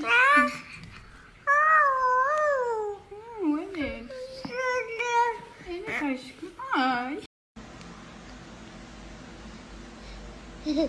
fez. Hum, olha ele. Ele tá escuro. Ai. Yeah.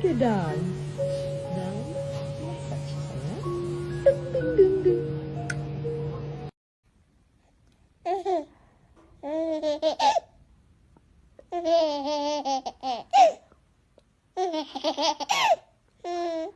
Take it down. Ding, ding, ding,